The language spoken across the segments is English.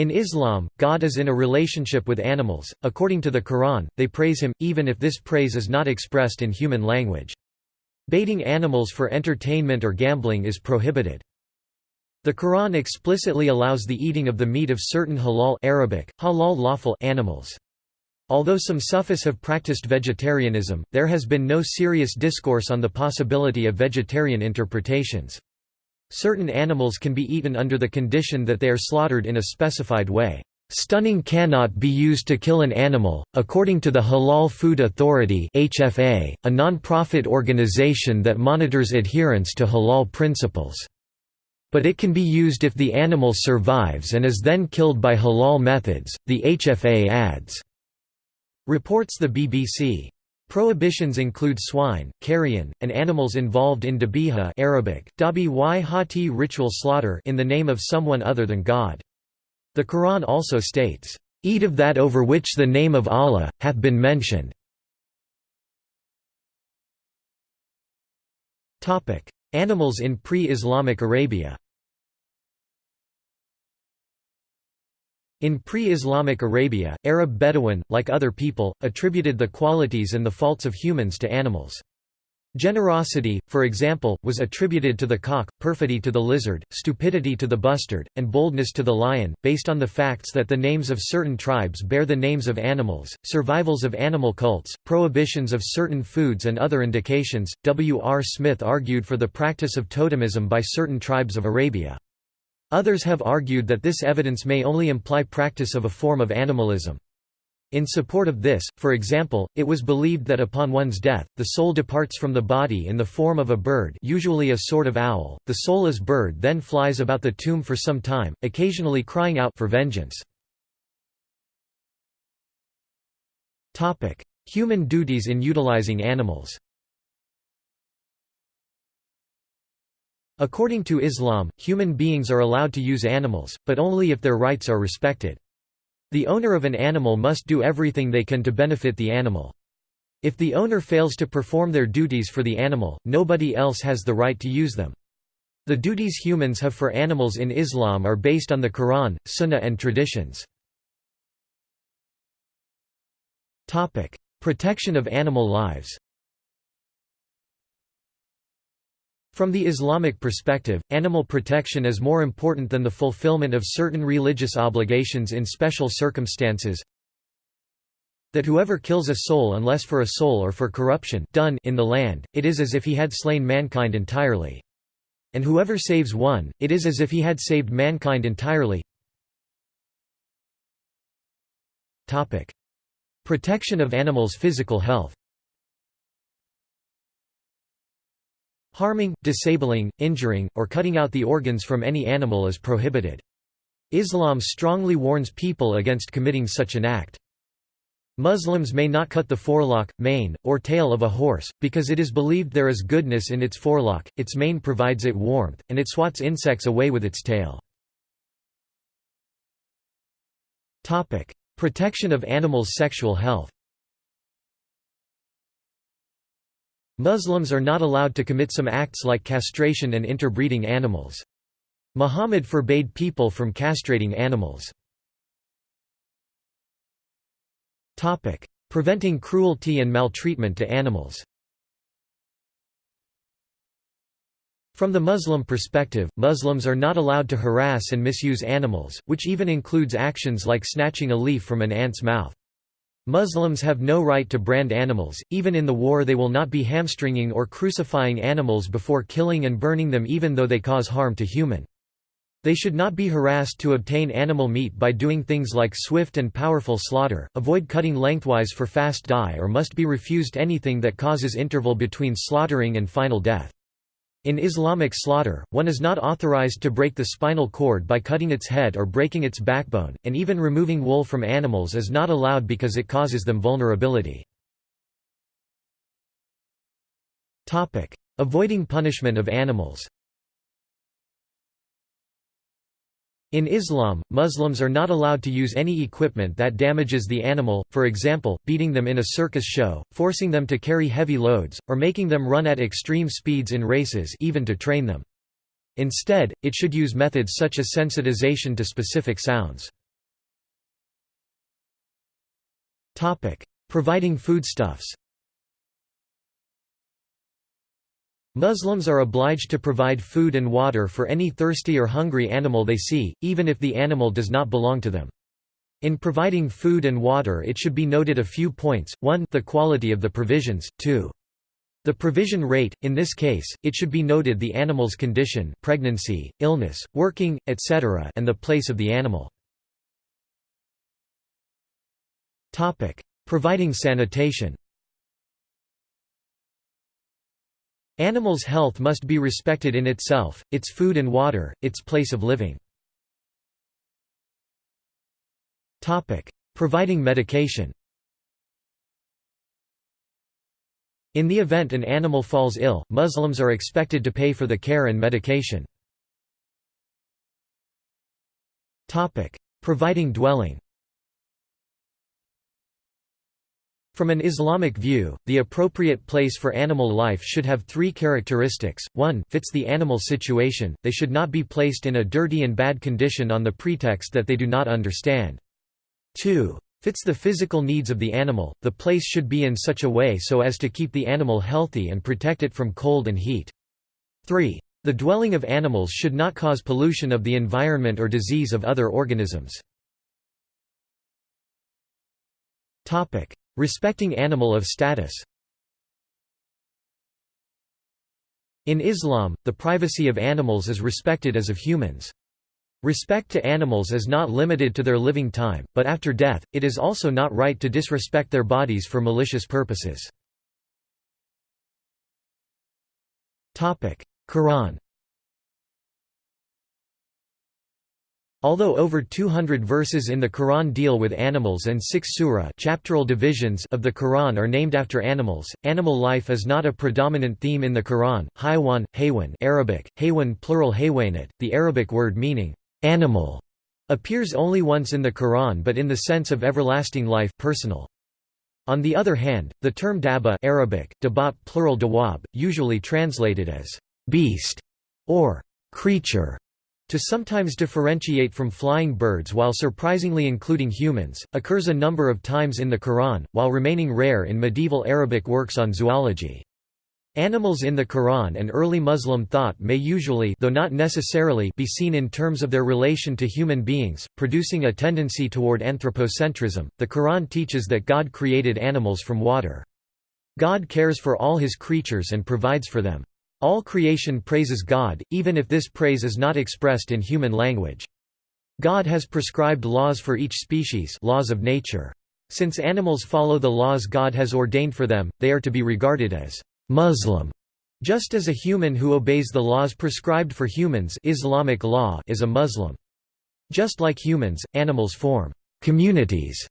In Islam, God is in a relationship with animals. According to the Quran, they praise him, even if this praise is not expressed in human language. Baiting animals for entertainment or gambling is prohibited. The Quran explicitly allows the eating of the meat of certain halal Arabic, halal lawful animals. Although some Sufis have practiced vegetarianism, there has been no serious discourse on the possibility of vegetarian interpretations. Certain animals can be eaten under the condition that they are slaughtered in a specified way. Stunning cannot be used to kill an animal, according to the Halal Food Authority (HFA), a non-profit organization that monitors adherence to halal principles. But it can be used if the animal survives and is then killed by halal methods, the HFA adds. Reports the BBC. Prohibitions include swine, carrion, and animals involved in dabiha Arabic, dabi ritual slaughter in the name of someone other than God. The Quran also states, "...eat of that over which the name of Allah, hath been mentioned." Animals in pre-Islamic Arabia In pre-Islamic Arabia, Arab Bedouin, like other people, attributed the qualities and the faults of humans to animals. Generosity, for example, was attributed to the cock, perfidy to the lizard, stupidity to the bustard, and boldness to the lion, based on the facts that the names of certain tribes bear the names of animals, survivals of animal cults, prohibitions of certain foods and other indications. W. R. Smith argued for the practice of totemism by certain tribes of Arabia. Others have argued that this evidence may only imply practice of a form of animalism. In support of this, for example, it was believed that upon one's death, the soul departs from the body in the form of a bird usually a sort of owl, the soulless bird then flies about the tomb for some time, occasionally crying out for vengeance. Human duties in utilizing animals According to Islam, human beings are allowed to use animals, but only if their rights are respected. The owner of an animal must do everything they can to benefit the animal. If the owner fails to perform their duties for the animal, nobody else has the right to use them. The duties humans have for animals in Islam are based on the Quran, Sunnah and traditions. Protection of animal lives From the Islamic perspective, animal protection is more important than the fulfillment of certain religious obligations in special circumstances that whoever kills a soul unless for a soul or for corruption done in the land, it is as if he had slain mankind entirely. And whoever saves one, it is as if he had saved mankind entirely. Protection of animals' physical health Harming, disabling, injuring, or cutting out the organs from any animal is prohibited. Islam strongly warns people against committing such an act. Muslims may not cut the forelock, mane, or tail of a horse, because it is believed there is goodness in its forelock, its mane provides it warmth, and it swats insects away with its tail. Protection of animals' sexual health Muslims are not allowed to commit some acts like castration and interbreeding animals. Muhammad forbade people from castrating animals. Preventing cruelty and maltreatment to animals From the Muslim perspective, Muslims are not allowed to harass and misuse animals, which even includes actions like snatching a leaf from an ant's mouth. Muslims have no right to brand animals, even in the war they will not be hamstringing or crucifying animals before killing and burning them even though they cause harm to human. They should not be harassed to obtain animal meat by doing things like swift and powerful slaughter, avoid cutting lengthwise for fast die or must be refused anything that causes interval between slaughtering and final death. In Islamic slaughter, one is not authorized to break the spinal cord by cutting its head or breaking its backbone, and even removing wool from animals is not allowed because it causes them vulnerability. Avoiding punishment of animals In Islam, Muslims are not allowed to use any equipment that damages the animal, for example, beating them in a circus show, forcing them to carry heavy loads, or making them run at extreme speeds in races even to train them. Instead, it should use methods such as sensitization to specific sounds. Providing foodstuffs Muslims are obliged to provide food and water for any thirsty or hungry animal they see, even if the animal does not belong to them. In providing food and water it should be noted a few points, 1 the quality of the provisions, 2 the provision rate, in this case, it should be noted the animal's condition pregnancy, illness, working, etc. and the place of the animal. Providing sanitation Animals' health must be respected in itself, its food and water, its place of living. Providing medication In the event an animal falls ill, Muslims are expected to pay for the care and medication. Providing dwelling From an Islamic view, the appropriate place for animal life should have three characteristics, 1 fits the animal situation, they should not be placed in a dirty and bad condition on the pretext that they do not understand. 2 fits the physical needs of the animal, the place should be in such a way so as to keep the animal healthy and protect it from cold and heat. 3. The dwelling of animals should not cause pollution of the environment or disease of other organisms. Respecting animal of status In Islam, the privacy of animals is respected as of humans. Respect to animals is not limited to their living time, but after death, it is also not right to disrespect their bodies for malicious purposes. Quran Although over 200 verses in the Quran deal with animals and six surah chapteral divisions of the Quran are named after animals, animal life is not a predominant theme in the Quran. Haywan, haywan Arabic, haywan plural haywanat, the Arabic word meaning animal, appears only once in the Quran but in the sense of everlasting life personal. On the other hand, the term daba Arabic, dabat plural dawab, usually translated as beast or creature, to sometimes differentiate from flying birds while surprisingly including humans, occurs a number of times in the Quran, while remaining rare in medieval Arabic works on zoology. Animals in the Quran and early Muslim thought may usually though not necessarily be seen in terms of their relation to human beings, producing a tendency toward anthropocentrism. The Quran teaches that God created animals from water. God cares for all his creatures and provides for them. All creation praises God, even if this praise is not expressed in human language. God has prescribed laws for each species laws of nature. Since animals follow the laws God has ordained for them, they are to be regarded as Muslim, just as a human who obeys the laws prescribed for humans Islamic law is a Muslim. Just like humans, animals form communities.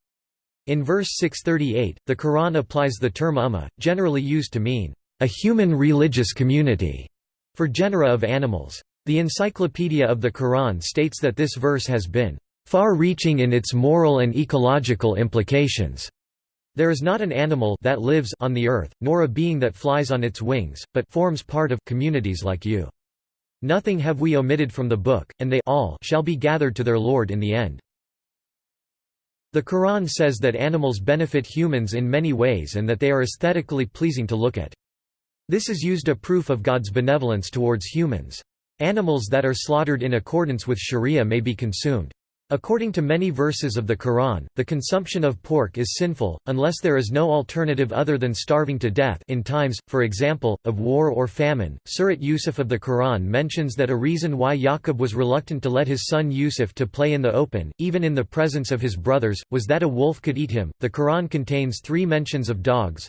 In verse 638, the Quran applies the term ummah, generally used to mean a human religious community, for genera of animals. The Encyclopedia of the Quran states that this verse has been far-reaching in its moral and ecological implications. There is not an animal that lives on the earth, nor a being that flies on its wings, but forms part of communities like you. Nothing have we omitted from the book, and they all shall be gathered to their Lord in the end. The Quran says that animals benefit humans in many ways and that they are aesthetically pleasing to look at. This is used a proof of God's benevolence towards humans. Animals that are slaughtered in accordance with sharia may be consumed. According to many verses of the Quran, the consumption of pork is sinful, unless there is no alternative other than starving to death in times, for example, of war or famine. Surat Yusuf of the Quran mentions that a reason why Yaqub was reluctant to let his son Yusuf to play in the open, even in the presence of his brothers, was that a wolf could eat him. The Quran contains three mentions of dogs,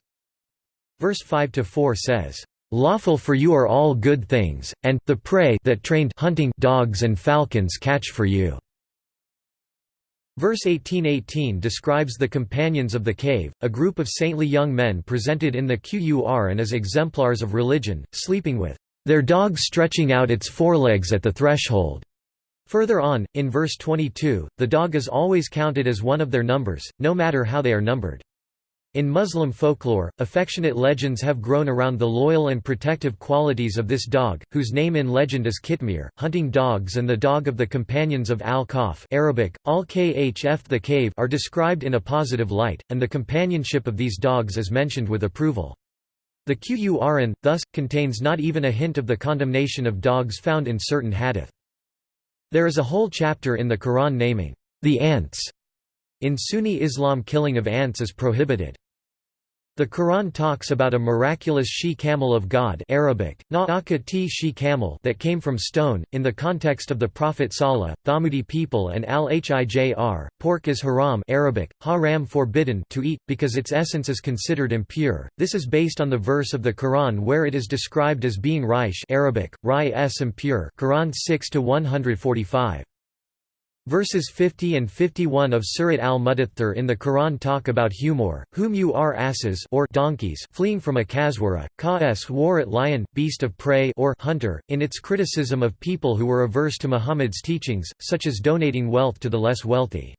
Verse 5–4 says, "...lawful for you are all good things, and the prey that trained hunting dogs and falcons catch for you." Verse 1818 describes the companions of the cave, a group of saintly young men presented in the Qur'an as exemplars of religion, sleeping with their dog stretching out its forelegs at the threshold. Further on, in verse 22, the dog is always counted as one of their numbers, no matter how they are numbered. In Muslim folklore, affectionate legends have grown around the loyal and protective qualities of this dog, whose name in legend is Kitmir. Hunting dogs and the dog of the companions of al-Kahf Arabic, al-Khf the cave are described in a positive light, and the companionship of these dogs is mentioned with approval. The Qur'an, thus, contains not even a hint of the condemnation of dogs found in certain hadith. There is a whole chapter in the Quran naming the ants. In Sunni Islam killing of ants is prohibited. The Quran talks about a miraculous she-camel of God Arabic, camel that came from stone, in the context of the Prophet Salih, Thamudi people and al-Hijr, pork is haram Arabic, haram forbidden to eat, because its essence is considered impure. This is based on the verse of the Quran where it is described as being raish Arabic, rai impure Quran 6-145. Verses 50 and 51 of Surat al-Mudaththir in the Quran talk about humor, whom you are asses or donkeys fleeing from a kaswara, ka-s war at lion, beast of prey or hunter, in its criticism of people who were averse to Muhammad's teachings, such as donating wealth to the less wealthy.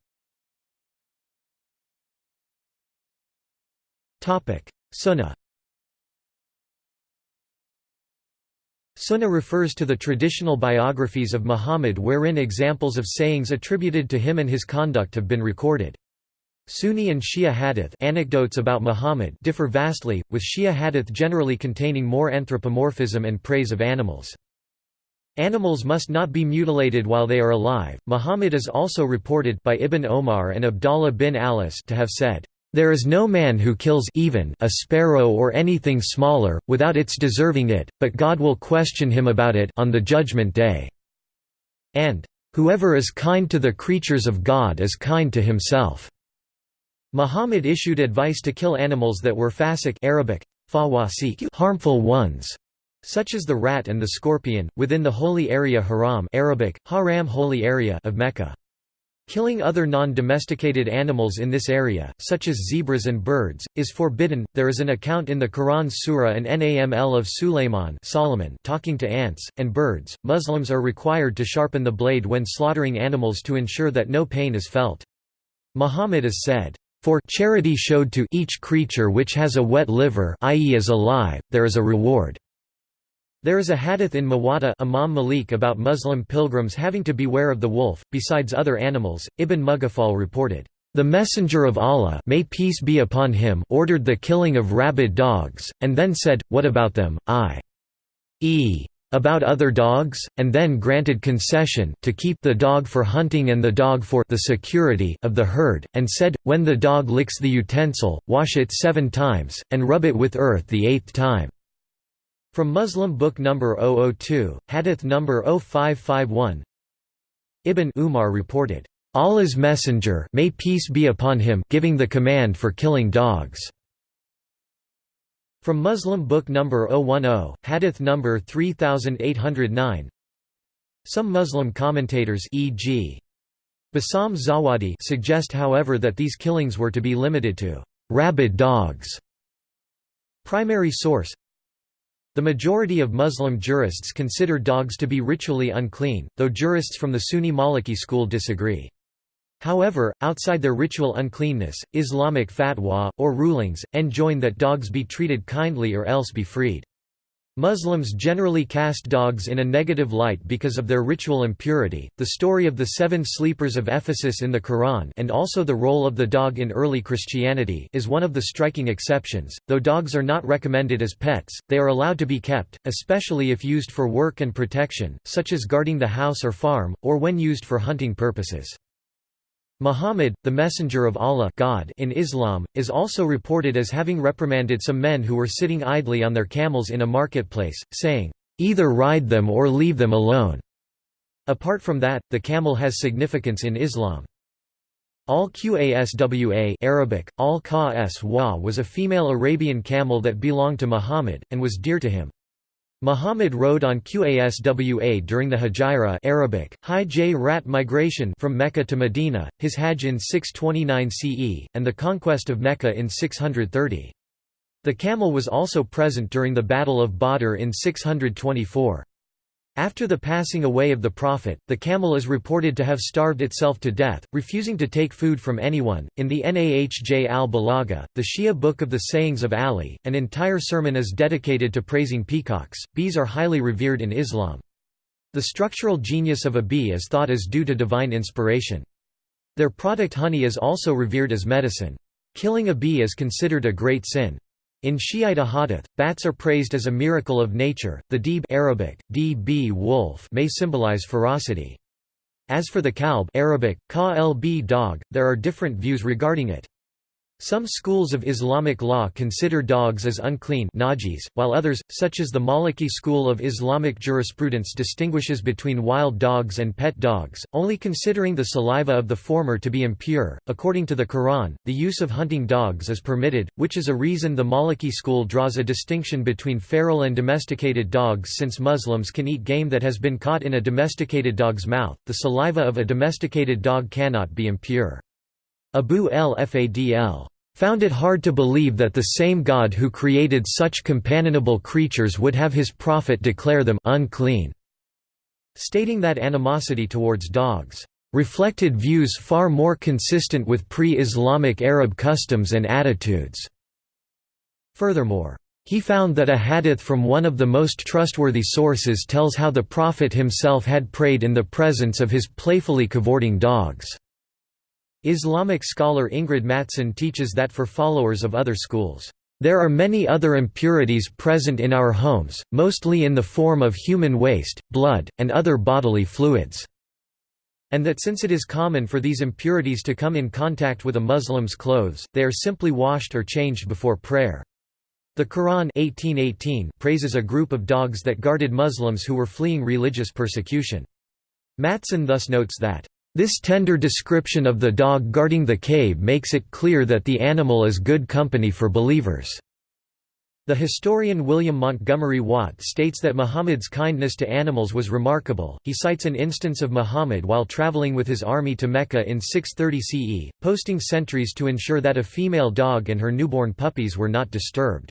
Sunnah Sunnah refers to the traditional biographies of Muhammad wherein examples of sayings attributed to him and his conduct have been recorded. Sunni and Shia hadith anecdotes about Muhammad differ vastly, with Shia hadith generally containing more anthropomorphism and praise of animals. Animals must not be mutilated while they are alive. Muhammad is also reported by Ibn Omar and Abdallah bin Alis to have said, there is no man who kills even a sparrow or anything smaller, without its deserving it, but God will question him about it on the judgment day." And, "...whoever is kind to the creatures of God is kind to himself." Muhammad issued advice to kill animals that were fasiq Arabic, harmful ones, such as the rat and the scorpion, within the holy area haram Arabic, haram holy area of Mecca. Killing other non-domesticated animals in this area, such as zebras and birds, is forbidden. There is an account in the Quran Surah an-Naml of Sulayman Solomon talking to ants and birds. Muslims are required to sharpen the blade when slaughtering animals to ensure that no pain is felt. Muhammad is said, "For charity showed to each creature which has a wet liver, i.e. is alive, there is a reward." There is a hadith in Muwatta Imam Malik about Muslim pilgrims having to beware of the wolf, besides other animals. Ibn Mughaffal reported, "...the Messenger of Allah may peace be upon him ordered the killing of rabid dogs, and then said, What about them, i.e. about other dogs, and then granted concession to keep the dog for hunting and the dog for the security of the herd, and said, When the dog licks the utensil, wash it seven times, and rub it with earth the eighth time." From Muslim book number 002, hadith number 0551 Ibn Umar reported, "Allah's messenger may peace be upon him giving the command for killing dogs." From Muslim book number 010, hadith number 3809 Some Muslim commentators e.g. Bassam Zawadi suggest however that these killings were to be limited to rabid dogs. Primary source the majority of Muslim jurists consider dogs to be ritually unclean, though jurists from the Sunni Maliki school disagree. However, outside their ritual uncleanness, Islamic fatwa, or rulings, enjoin that dogs be treated kindly or else be freed. Muslims generally cast dogs in a negative light because of their ritual impurity. The story of the seven sleepers of Ephesus in the Quran and also the role of the dog in early Christianity is one of the striking exceptions. Though dogs are not recommended as pets, they are allowed to be kept, especially if used for work and protection, such as guarding the house or farm, or when used for hunting purposes. Muhammad, the Messenger of Allah God in Islam, is also reported as having reprimanded some men who were sitting idly on their camels in a marketplace, saying, "'Either ride them or leave them alone'". Apart from that, the camel has significance in Islam. Al-Qaswa Arabic, al was a female Arabian camel that belonged to Muhammad, and was dear to him. Muhammad rode on Qaswa during the Hijra Arabic, Hijj Rat migration from Mecca to Medina, his Hajj in 629 CE, and the conquest of Mecca in 630. The camel was also present during the Battle of Badr in 624. After the passing away of the Prophet, the camel is reported to have starved itself to death, refusing to take food from anyone. In the Nahj al Balagha, the Shia book of the sayings of Ali, an entire sermon is dedicated to praising peacocks. Bees are highly revered in Islam. The structural genius of a bee is thought as due to divine inspiration. Their product honey is also revered as medicine. Killing a bee is considered a great sin. In Shiite hadith, bats are praised as a miracle of nature. The deeb Arabic, db wolf may symbolize ferocity. As for the kalb Arabic, ka dog, there are different views regarding it. Some schools of Islamic law consider dogs as unclean najis, while others, such as the Maliki school of Islamic jurisprudence distinguishes between wild dogs and pet dogs, only considering the saliva of the former to be impure. According to the Quran, the use of hunting dogs is permitted, which is a reason the Maliki school draws a distinction between feral and domesticated dogs since Muslims can eat game that has been caught in a domesticated dog's mouth. The saliva of a domesticated dog cannot be impure. Abu el-Fadl found it hard to believe that the same God who created such companionable creatures would have his prophet declare them unclean, stating that animosity towards dogs reflected views far more consistent with pre-Islamic Arab customs and attitudes. Furthermore, he found that a hadith from one of the most trustworthy sources tells how the Prophet himself had prayed in the presence of his playfully cavorting dogs. Islamic scholar Ingrid Mattson teaches that for followers of other schools, "...there are many other impurities present in our homes, mostly in the form of human waste, blood, and other bodily fluids." and that since it is common for these impurities to come in contact with a Muslim's clothes, they are simply washed or changed before prayer. The Quran 1818 praises a group of dogs that guarded Muslims who were fleeing religious persecution. Mattson thus notes that, this tender description of the dog guarding the cave makes it clear that the animal is good company for believers. The historian William Montgomery Watt states that Muhammad's kindness to animals was remarkable. He cites an instance of Muhammad while traveling with his army to Mecca in 630 CE, posting sentries to ensure that a female dog and her newborn puppies were not disturbed.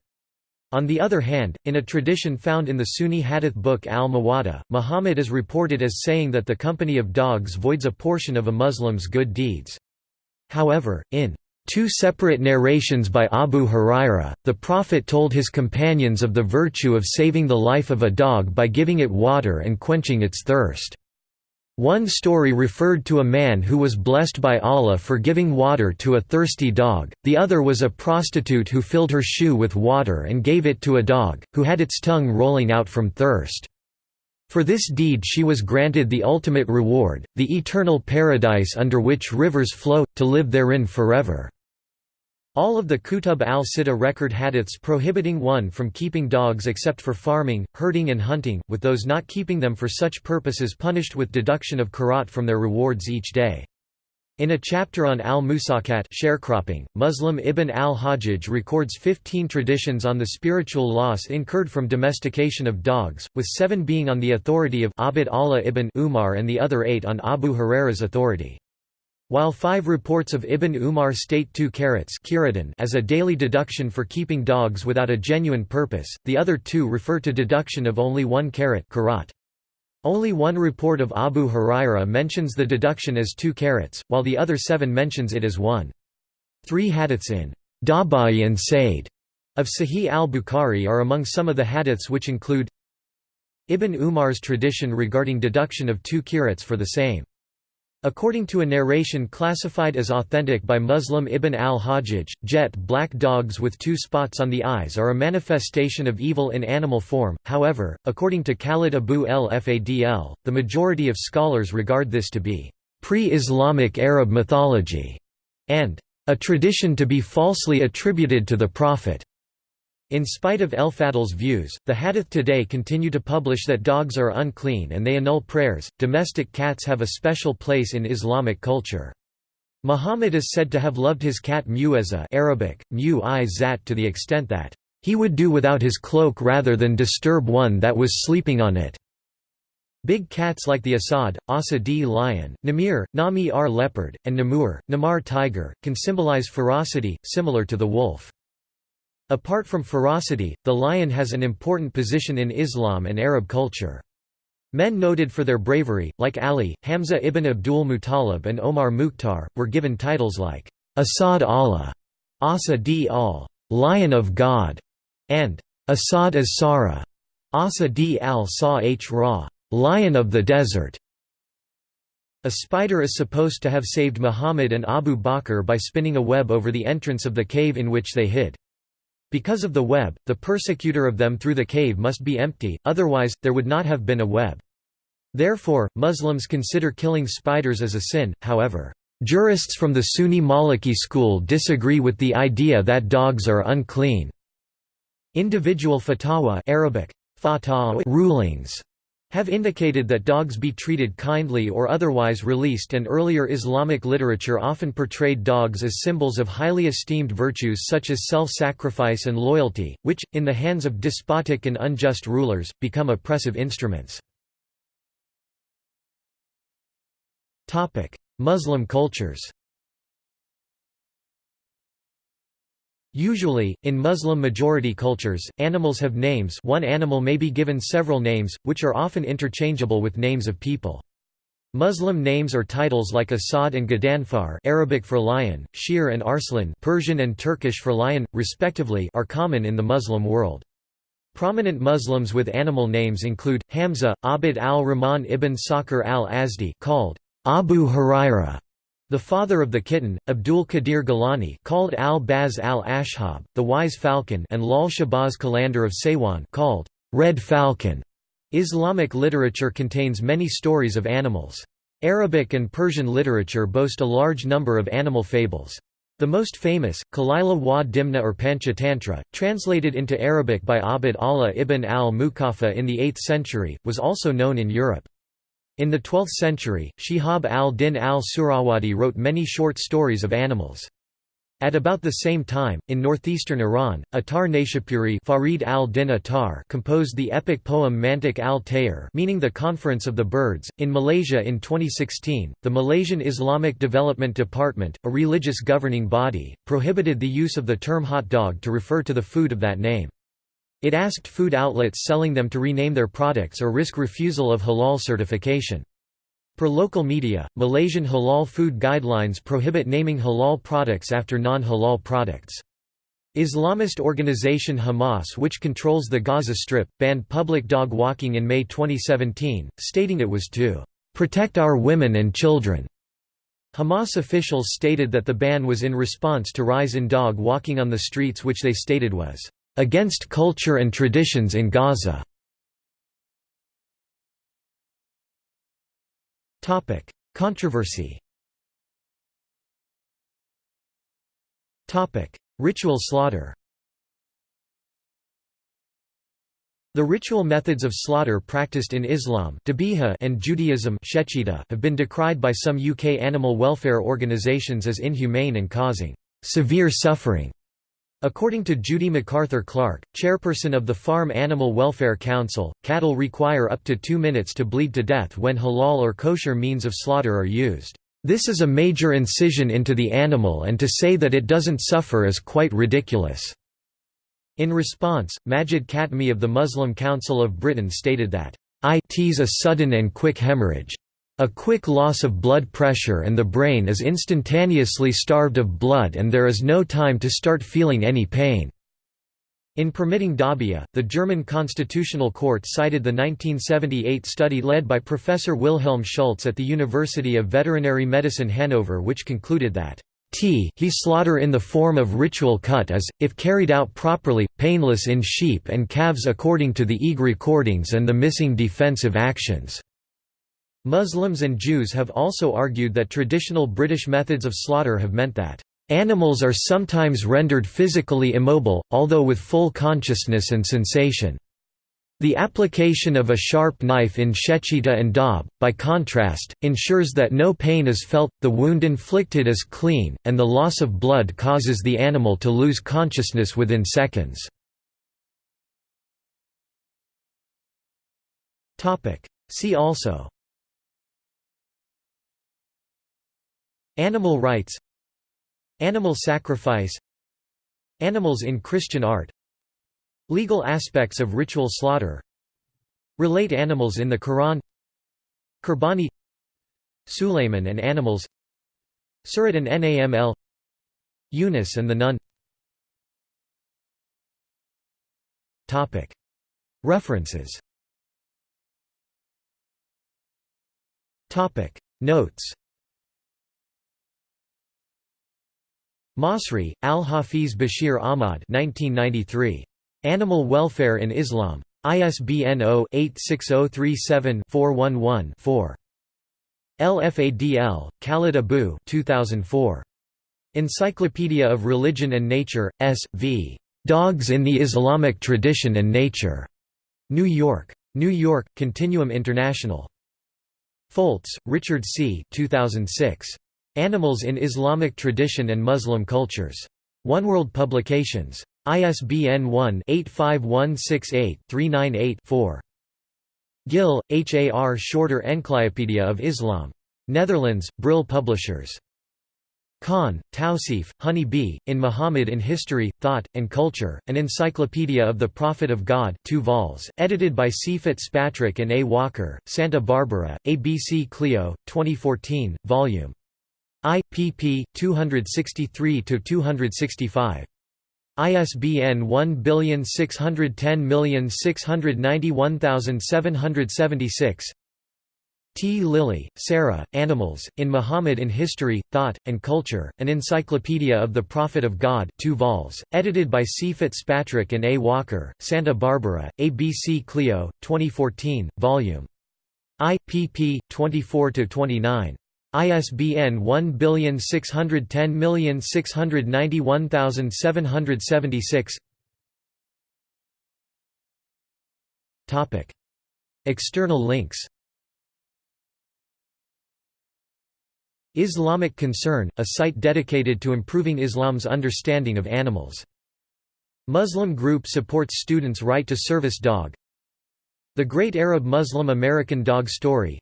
On the other hand, in a tradition found in the Sunni hadith book al-Muwatta, Muhammad is reported as saying that the company of dogs voids a portion of a Muslim's good deeds. However, in two separate narrations by Abu Huraira, the Prophet told his companions of the virtue of saving the life of a dog by giving it water and quenching its thirst. One story referred to a man who was blessed by Allah for giving water to a thirsty dog, the other was a prostitute who filled her shoe with water and gave it to a dog, who had its tongue rolling out from thirst. For this deed she was granted the ultimate reward, the eternal paradise under which rivers flow, to live therein forever. All of the Kutub al-Sitta record hadiths prohibiting one from keeping dogs except for farming, herding and hunting, with those not keeping them for such purposes punished with deduction of karat from their rewards each day. In a chapter on al-Musakat sharecropping, Muslim Ibn al-Hajjaj records 15 traditions on the spiritual loss incurred from domestication of dogs, with seven being on the authority of Abd Allah ibn Umar and the other eight on Abu Huraira's authority. While five reports of Ibn Umar state two carats as a daily deduction for keeping dogs without a genuine purpose, the other two refer to deduction of only one carat Only one report of Abu Huraira mentions the deduction as two carats, while the other seven mentions it as one. Three hadiths in Dabai and Said of Sahih al-Bukhari are among some of the hadiths which include Ibn Umar's tradition regarding deduction of two carats for the same According to a narration classified as authentic by Muslim Ibn al-Hajjaj, jet black dogs with two spots on the eyes are a manifestation of evil in animal form, however, according to Khalid Abu el-Fadl, the majority of scholars regard this to be pre-Islamic Arab mythology, and a tradition to be falsely attributed to the Prophet. In spite of El-Fadl's views, the Hadith today continue to publish that dogs are unclean and they annul prayers. Domestic cats have a special place in Islamic culture. Muhammad is said to have loved his cat Mu'izza Arabic, mu to the extent that he would do without his cloak rather than disturb one that was sleeping on it. Big cats like the Asad, Asa d lion, Namir, Nami r leopard, and Namur, Namar tiger, can symbolize ferocity, similar to the wolf. Apart from ferocity, the lion has an important position in Islam and Arab culture. Men noted for their bravery, like Ali, Hamza ibn Abdul Muttalib and Omar Mukhtar, were given titles like Asad Allah, Asa al, Lion of God, and Asad as Sara, Asa al Sa Ra, Lion of the Desert. A spider is supposed to have saved Muhammad and Abu Bakr by spinning a web over the entrance of the cave in which they hid. Because of the web, the persecutor of them through the cave must be empty, otherwise, there would not have been a web. Therefore, Muslims consider killing spiders as a sin, however. Jurists from the Sunni Maliki school disagree with the idea that dogs are unclean. Individual fatwa Arabic, rulings have indicated that dogs be treated kindly or otherwise released and earlier Islamic literature often portrayed dogs as symbols of highly esteemed virtues such as self-sacrifice and loyalty, which, in the hands of despotic and unjust rulers, become oppressive instruments. Muslim cultures Usually, in Muslim-majority cultures, animals have names one animal may be given several names, which are often interchangeable with names of people. Muslim names or titles like Asad and Gadanfar Arabic for lion, Shir and Arslan Persian and Turkish for lion, respectively are common in the Muslim world. Prominent Muslims with animal names include, Hamza, Abd al-Rahman ibn Sakhr al-Azdi called Abu Huraira, the father of the kitten, Abdul Qadir Gilani called al-Baz al-Ashhab, the wise falcon and Lal Shahbaz Qalandar of Saywan called Red Falcon. Islamic literature contains many stories of animals. Arabic and Persian literature boast a large number of animal fables. The most famous, Kalila wa Dimna or Panchatantra, translated into Arabic by Abd Allah ibn al-Muqaffa in the 8th century, was also known in Europe. In the 12th century, Shihab al-Din al-Suhrawardi wrote many short stories of animals. At about the same time, in northeastern Iran, Attar Naishapuri Farid al-Din Attar composed the epic poem Mantik al-Tayr meaning the Conference of the Birds. In Malaysia in 2016, the Malaysian Islamic Development Department, a religious governing body, prohibited the use of the term hot dog to refer to the food of that name. It asked food outlets selling them to rename their products or risk refusal of halal certification. Per local media, Malaysian halal food guidelines prohibit naming halal products after non-halal products. Islamist organization Hamas which controls the Gaza Strip, banned public dog walking in May 2017, stating it was to "...protect our women and children." Hamas officials stated that the ban was in response to rise in dog walking on the streets which they stated was against culture and traditions in Gaza. Controversy Ritual slaughter The ritual methods of slaughter practiced in Islam and Judaism have been decried by some UK animal welfare organisations as inhumane and causing severe suffering. According to Judy MacArthur Clark, chairperson of the Farm Animal Welfare Council, cattle require up to two minutes to bleed to death when halal or kosher means of slaughter are used. This is a major incision into the animal and to say that it doesn't suffer is quite ridiculous." In response, Majid Katme of the Muslim Council of Britain stated that, "It is a sudden and quick hemorrhage. A quick loss of blood pressure and the brain is instantaneously starved of blood and there is no time to start feeling any pain." In permitting Dabia, the German Constitutional Court cited the 1978 study led by Professor Wilhelm Schultz at the University of Veterinary Medicine Hanover which concluded that T he slaughter in the form of ritual cut is, if carried out properly, painless in sheep and calves according to the EG recordings and the missing defensive actions. Muslims and Jews have also argued that traditional British methods of slaughter have meant that Animals are sometimes rendered physically immobile, although with full consciousness and sensation. The application of a sharp knife in Shechita and Dab, by contrast, ensures that no pain is felt, the wound inflicted is clean, and the loss of blood causes the animal to lose consciousness within seconds. See also Animal rights. Animal sacrifice. Animals in Christian art. Legal aspects of ritual slaughter. Relate animals in the Quran. Kurbani Sulayman and animals. Surat an-Naml Yunus and the Nun. References. Notes Masri, Al-Hafiz Bashir Ahmad 1993. Animal Welfare in Islam. ISBN 0-86037-411-4. El Fadl, Khalid Abu 2004. Encyclopedia of Religion and Nature, S. v. Dogs in the Islamic Tradition and Nature. New York. New York, Continuum International. Foltz, Richard C. 2006. Animals in Islamic Tradition and Muslim Cultures. Oneworld Publications. ISBN 1-85168-398-4. Gill, H. A. R. Shorter Encyclopedia of Islam. Netherlands, Brill Publishers. Khan, Tawsif, Honey Bee, In Muhammad in History, Thought, and Culture, An Encyclopedia of the Prophet of God 2 vols, edited by C. Fitzpatrick and A. Walker, Santa Barbara, ABC Clio, 2014, Vol. I. pp. 263–265. ISBN 1610691776 T. Lilly, Sarah, Animals, in Muhammad in History, Thought, and Culture, An Encyclopedia of the Prophet of God 2 vols, edited by C. Fitzpatrick and A. Walker, Santa Barbara, ABC Clio, 2014, Volume I. pp. 24–29. ISBN 1610691776 Topic. External links. Islamic Concern, a site dedicated to improving Islam's understanding of animals. Muslim group supports students' right to service dog. The Great Arab Muslim American Dog Story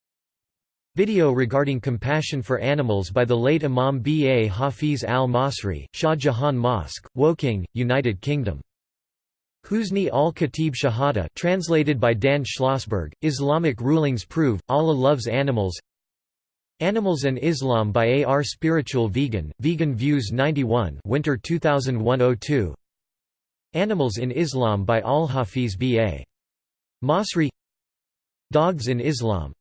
Video regarding compassion for animals by the late Imam B. A. Hafiz al-Masri, Shah Jahan Mosque, Woking, United Kingdom. Husni al-Khatib Shahada translated by Dan Schlossberg, Islamic rulings prove, Allah loves animals Animals and Islam by A. R. Spiritual Vegan, Vegan Views 91 Winter 2001-02 Animals in Islam by Al-Hafiz B. A. Masri Dogs in Islam